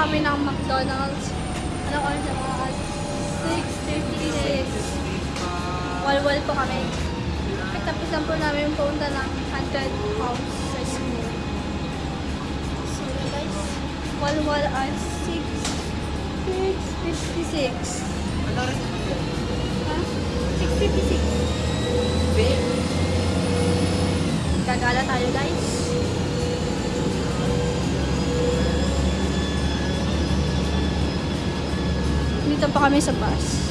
kami ng McDonald's. Ano oras na mga 6.56. Walwal po kami. Tapos lang po namin punta ng haunted house sa school. So guys, walwal at 6, 6.56. Ano rin? Ha? 6.56. Babe? Gagala tayo guys. Pa kami sa bus.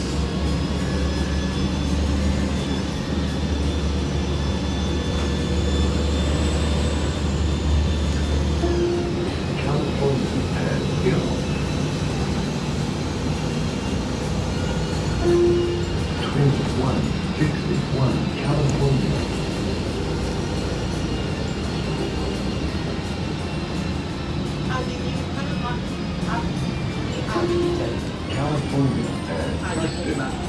风雨，呃，他就。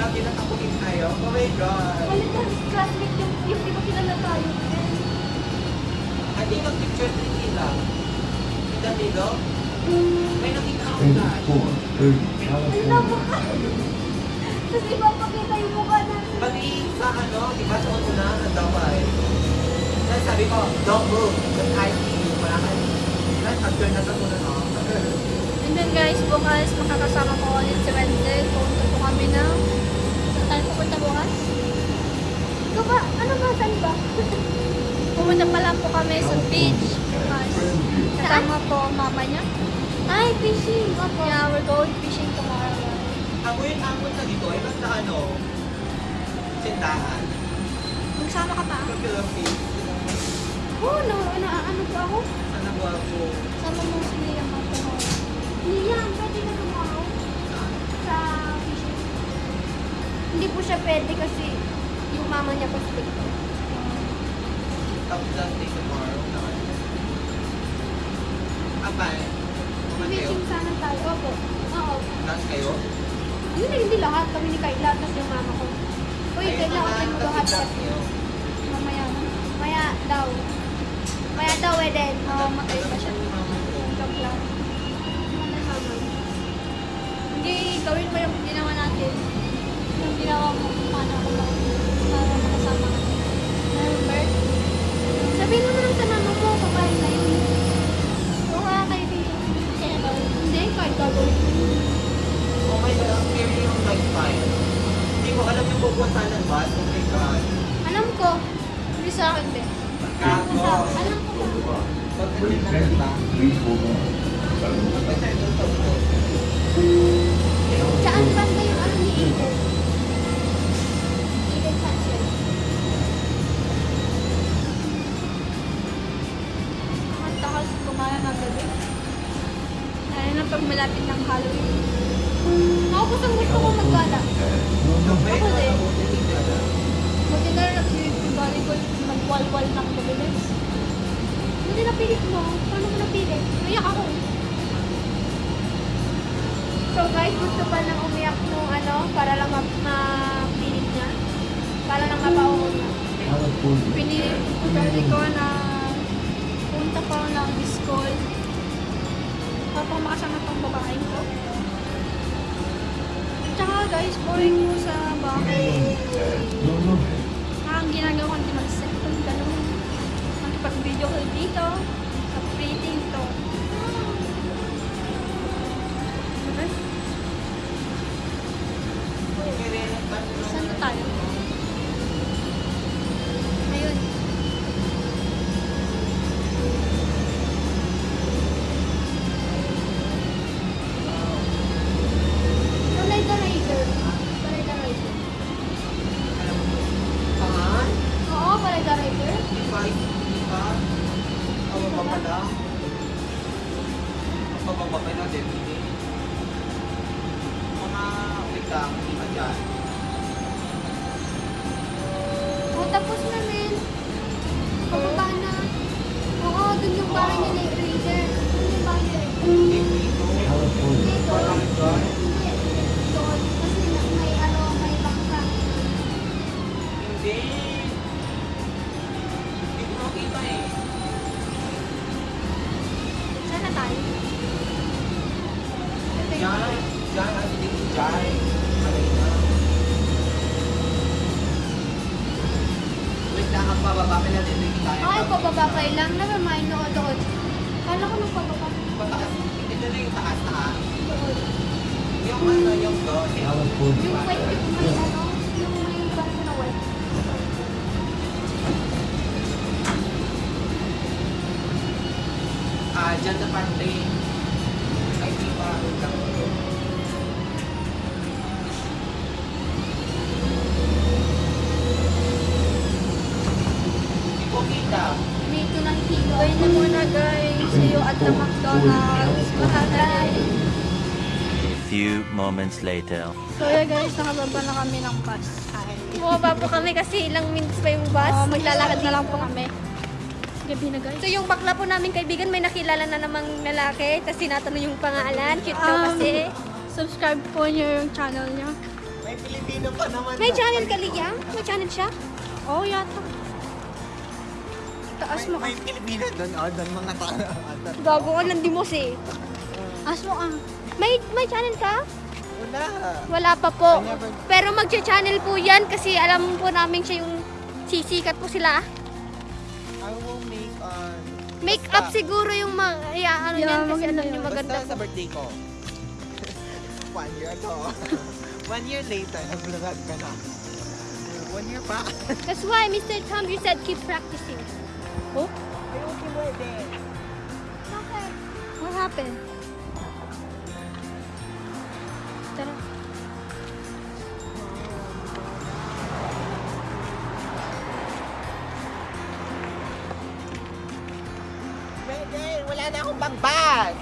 Alam din nakakunin tayo. Oh my God. Balik na, classmate yung, yung di ba kilala tayo? I think ang picture din nila. In the middle. May nakita ako na. 2430 California Avenue. Tapos ipapakita yung mukha natin. Pati sa ano, di ba sa una, ang daway. Tapos sabi ko, don't move. But I see you. Wala ka. Tapos after na sa una, no? And then guys, bukas makakasama ko ulit si Wendell. Pupunta po kami na... Saan tayo pupunta bukas? Ikaw ba? Ano ba? Saan ba? Pupunta pa lang po kami sa beach. Bukas. Kasama po mama niya. Ay, fishing! Opo. Yeah, we're going fishing tomorrow. Ako yung amon sa dito, ay basta ano, sindahan. Magsama ka pa? Pag-Philippines. Oo, no, na, ano po ako? Ano ba ako? Sama mo si Liam ako. Liam, pwede ka tomorrow Hindi po siya pwede kasi yung mama niya pa stick to. Tapos that day tomorrow. Apa eh? Mateo? Fishing sana tayo. Opo. Oo. Lahat kayo? Hindi, hindi lahat. Kami ni Kayla, tapos yung mama ko. Uy, Kayla, naman, okay mo niyo. Mamaya. Maya daw. Maya daw, eh, then. Oo, matay pa siya. Joke lang. Hindi, gawin mo yung ginawa natin. Yung ginawa mo kung pag malapit ng Halloween. Ako kusang gusto ko maggala. Ako din. Buti na rin nagbibigari ko magwalwal ng mabilis. Buti napilit mo. Paano mo napilit? Nayak ako. So guys, gusto pa nang umiyak nung ano, para lang ma- mapilit niya. Para lang mapauho niya. Pinilit ko na punta pa ako ng school. Para makasama tong babae ko. Tsaka guys, boring mo sa bahay. No. Ang ginagawa ko, hindi mag-cellphone, ganun. Makipag-video call dito. Sa pretty to. Saan na tayo? Ano, yung doon. California. Yung may. Ah, dyan na. Ay, di ba? Kita. May ito ng kilo. Bye na muna guys. See you at the McDonald's. Bye. Few moments later. So yeah guys, nakababa na kami ng bus. Bumaba po kami kasi ilang minutes pa yung bus. Oh, maglalakad na lang po kami. Gabi na guys. So yung bakla po namin kaibigan, may nakilala na namang lalaki. Tapos tinatanong yung pangalan. Cute daw Um, kasi. Subscribe po niyo yung channel niya. May Pilipino pa naman. May channel ka, Liam? May channel siya? Oh, yata. Taas mo May ka. Pilipino doon. Oh, doon mga tao. Gago ka ng dimos eh. Taas mo ka. May, may channel ka? Wala. Wala pa po. Never- Pero magcha-channel po yan kasi alam po namin siya yung sisikat po sila. I will make on... Make up siguro yung mga, yeah, ano Yeah, yan kasi maganda alam niyo maganda Basta sa birthday ko. One year ago. One year later, nag-vlog ka na. One year pa. That's why Mr. Tom, you said keep practicing. Oh? Ay, okay din. Bakit? What happened? Wala na akong bangbag.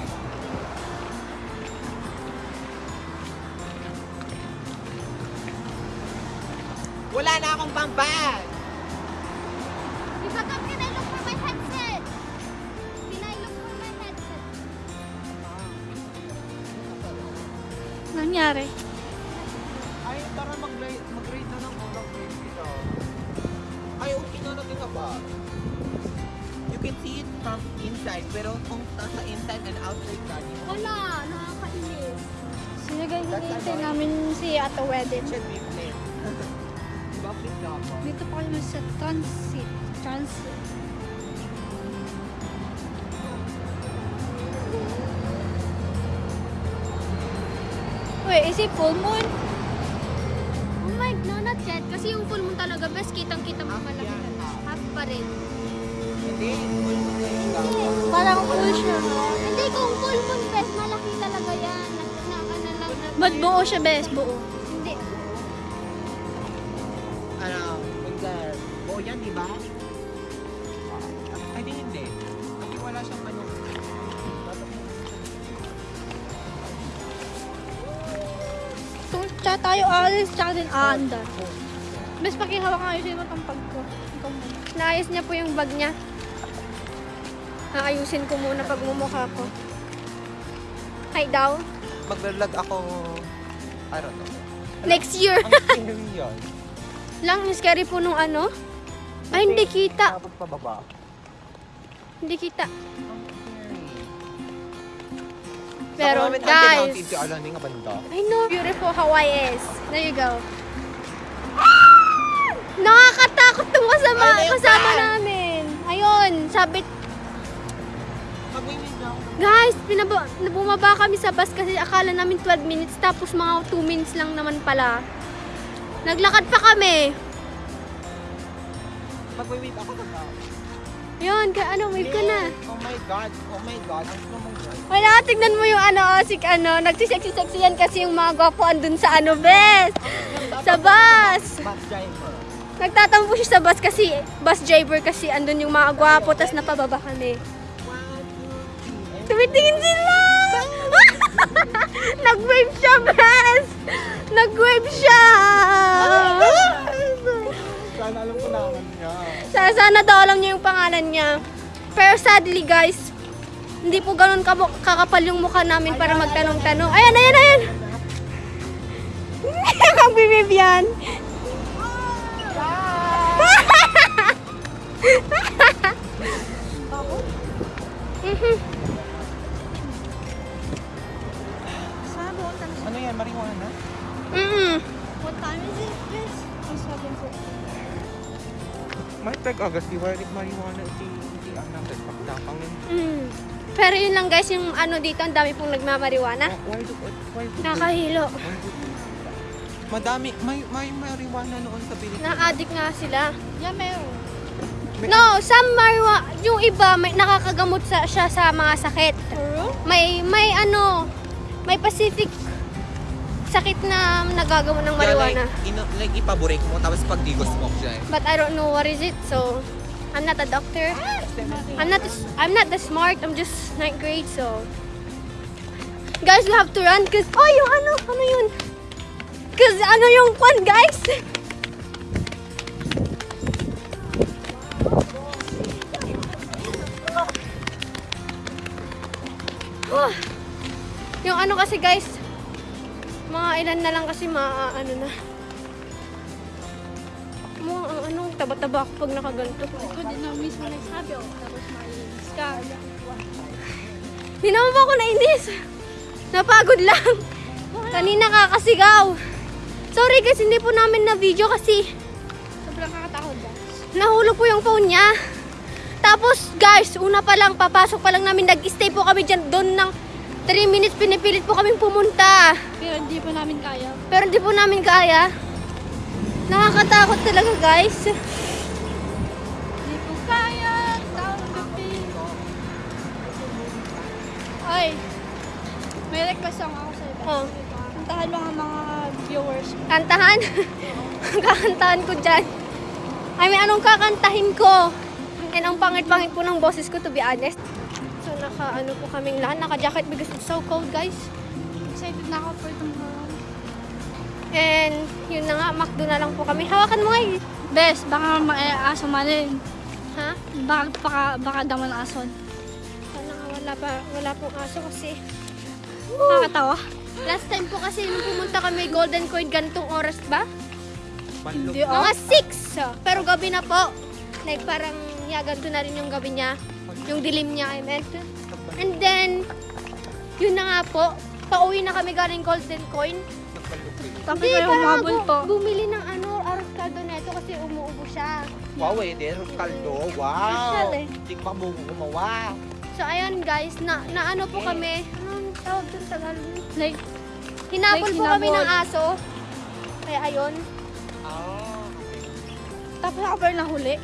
Wala na akong bangbag. Di ba Tom, can I look for my headset? Can I look for my headset? Nangyari? Ay, tara mag-grade mag na ng mga grade dito. Ay, okay na natin ka ba? You can see it from inside, pero kung nasa inside and outside mo Wala, nakakainis. Sige guys, hinihintay namin si Ate Wedin. should be flip. Diba flip na ako? Dito pa kami sa transit. Transit. Wait, is it full moon? Oh my, no, not yet. Kasi yung full moon talaga, best kitang-kita mo Half pala. Half pa rin. Hindi, full mo na yung gawin. Parang full siya. Hindi, kung full moon, best, malaki talaga yan. Naka na lang. Ba't buo siya, bes? Buo. Hindi. Ano, mag buo yan, di ba? Ay, di hindi. Kasi wala siyang ano. Tsaka tayo alis, tsaka din aandar. Bes, pakihawak nga yung sino itong pag ko. Naayos niya po yung bag niya. Aayusin ko muna pag mumukha ko. Hi daw. Mag-vlog ako, I don't know. Next year. Ang scary yun. Lang, yung scary po nung ano. Ay, hindi kita. Dapat pababa. Hindi kita. Ang. Pero, Sa guys. Alam niyo nga banda. I know beautiful Hawaii is. There you go. Ah! Nakakatakot tong kasama, kasama namin. Ayun, sabi, Mag-win lang. Guys, pinaba, bumaba kami sa bus kasi akala namin 12 minutes tapos mga 2 minutes lang naman pala. Naglakad pa kami. Mag-win ako na ba? Yun, ka, ano, wave ka na. Oh my God, oh my God, ang gusto mong God. Wala, tignan mo yung ano, si ano, nagsisexy-sexy yan kasi yung mga gwapo andun sa ano, bes. Sa bus. Bus driver. Nagtatampo siya sa bus kasi, bus driver kasi andun yung mga gwapo, tas napababa kami. Three. Tumitingin sila! Nag-wave siya, bes! Nag-wave siya! Sana alam ko naman niya. Sana, sana daw alam niya yung pangalan niya. Pero sadly, guys, hindi po ganun kakapal yung mukha namin para magtanong-tanong. Ayan, ayan, ayan! Magbibib yan. Mhm. Yan, marijuana? Mm-mm. What time is it, Chris? Oh, seven May tag-agas, di ba? Marijuana, iti, iti, ang natin, pagdapangin. Mm. Pero yun lang guys, yung ano dito, ang dami pong nagmamariwana. Why do, why do, Nakahilo. why do, Madami, may, may marijuana noon sa Pilipinas. Na-addict nga sila. Yeah, meron. May- No, some marijuana, yung iba, may nakakagamot sa, siya sa mga sakit. May, may ano, may Pacific sakit na nagagamot ng marijuana. Yeah, like, ino, like ipaborek mo, tapos pag di smoke siya eh. But I don't know what is it, so I'm not a doctor. I'm not I'm not the smart. I'm just ninth grade, so guys, we have to run cause oh yung ano ano yun? Cause ano yung kwan guys? Oh. yung ano kasi guys, mga ilan na lang kasi ma ano na. Mga ang ano, taba-taba ako pag nakaganto. Ikaw din na mismo nagsabi ako. Tapos malinis ka. Hindi naman po ako nainis. Napagod lang. Kanina kakasigaw. Sorry guys, hindi po namin na video kasi Sobrang kakatakot guys. nahulog po yung phone niya. Tapos guys, una pa lang, papasok pa lang namin, nag-stay po kami dyan doon ng 3 minutes, pinipilit po kaming pumunta. Pero hindi pa namin kaya. Pero hindi po namin kaya. Nakakatakot talaga guys. Hindi ko kaya. Ay. May request lang ako sa'yo. Oh. Puntahan mga mga viewers. Kantahan. Kakantahan ko dyan. I mean, anong kakantahin ko? And ang pangit-pangit po ng boses ko, to be honest. Naka, ano po kaming lahat. Naka-jacket because it's so cold, guys. Excited na ako for tomorrow. And, yun na nga, McDo na lang po kami. Hawakan mo nga eh. Bes, baka ma-aso malin. Ha? Baka, baka, baka daman ason. Sana nga wala pa, wala pong aso kasi. Nakakatawa. Last time po kasi nung pumunta kami Golden Coin, ganitong oras ba? Hindi oh. Mga 6! Pero gabi na po. Like parang, yeah, ganito na rin yung gabi niya. Yung dilim niya, I meant. And then, yun na nga po. Pauwi na kami galing Golden Coin. Tapos Hindi, parang umabol bu- po. bumili ng ano, arroz caldo neto kasi umuubo siya. Wow, eh, there, kaldo. Special Wow. eh. Hindi pa mo gumawa. So, ayun guys, na, na ano po kami, anong tawag doon sa Tagalog? Like, Hinapol Like po kami hinabol. ng aso. Kaya ayun. Ah, tapos ako pero nahuli.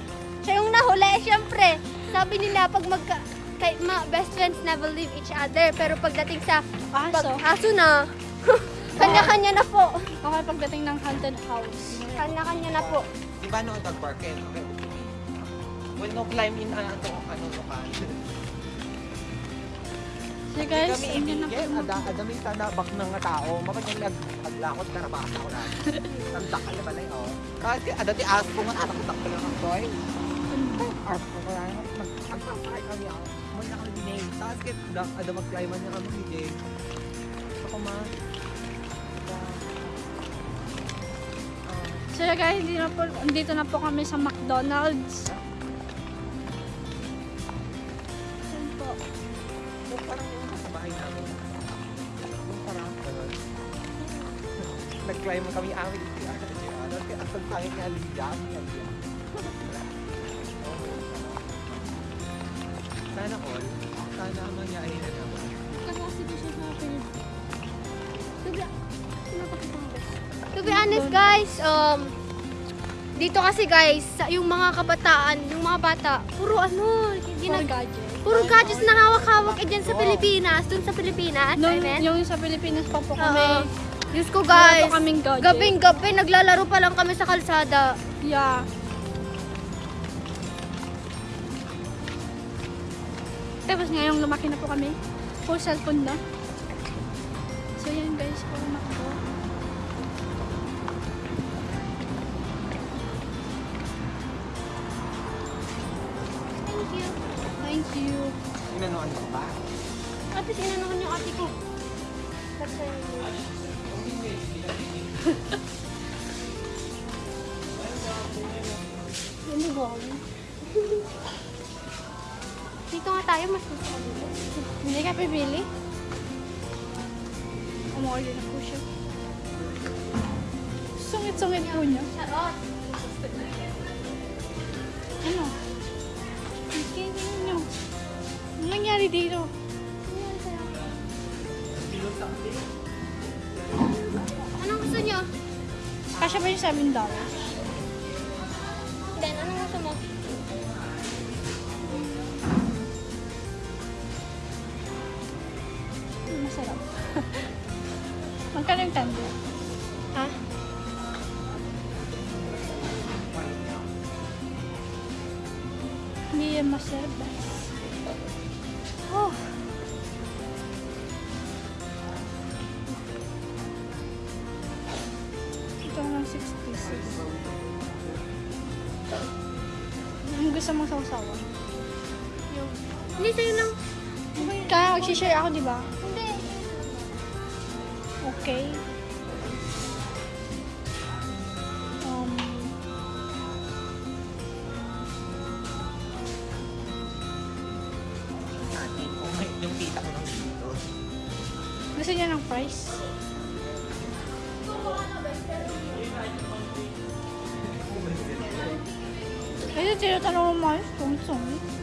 Siya yung nahuli, syempre. Sabi nila, pag magka, kay, ma, best friends never leave each other. Pero pagdating sa pag, Aso. aso na, kanya-kanya na po. Okay, pagdating ng haunted house. Kanya-kanya na po. Di ba no, dog park eh? Will no climb in ano, ano, lokal. So guys, kami yun na po. ibigay, ada, ada may tanabak ng tao. Mapag nag naglakot na rabasa ko lang. Tanda ka na balay, oh. Kasi ada ti as ko nga anak ko lang ang toy. As ko nga Nagpapakay kami, oh. May nakalinig. Tapos kaya ada, ada mag-climb kami, hindi. Ako ma. So guys, hindi na po, dito na po kami sa McDonald's. Ayan po. Yung parang yung sa bahay namin. Yung. Nag-climb kami amin. Kaya ang pangit nga liya. liya. Sana all. Sana mangyari na naman. Kasi di siya sa Philippines. To be, honest guys, um, dito kasi guys, sa- yung mga kabataan, yung mga bata, puro ano, Puro ginag gadget. puro gadgets na hawak-hawak eh dyan sa Pilipinas, dun sa Pilipinas, I Nung, mean. yung sa Pilipinas pa po kami. Diyos ko guys, kaming gadget. gabing-gabi, naglalaro pa lang kami sa kalsada. Yeah. Tapos ngayong lumaki na po kami, full cellphone na. guys. Puro makdo. Thank you. Thank you. Inanuan ko ba? Ate, sinanahan yung ate ko. That's tayo, mas gusto ko dito. Hindi ka pipili? Umorder na po siya. Sungit-sungit po niya. Charot! Ano? Tingnan niyo. Ano nangyari dito? Anong gusto niyo? Kasya ba yung 7 dollars? Ben, Masarap. Magkano yung tender? Ha? Hindi yan masarap. Oh. Ito lang 6 pieces. Ang gusto mong sausawan? Yung... Hindi, sa'yo lang. Kaya mag-share ako, di ba? Okay. Um, Ate ko, may yung tita ko nang dito. gusto niya ng price? Kasi tinatanong mo, kung saan?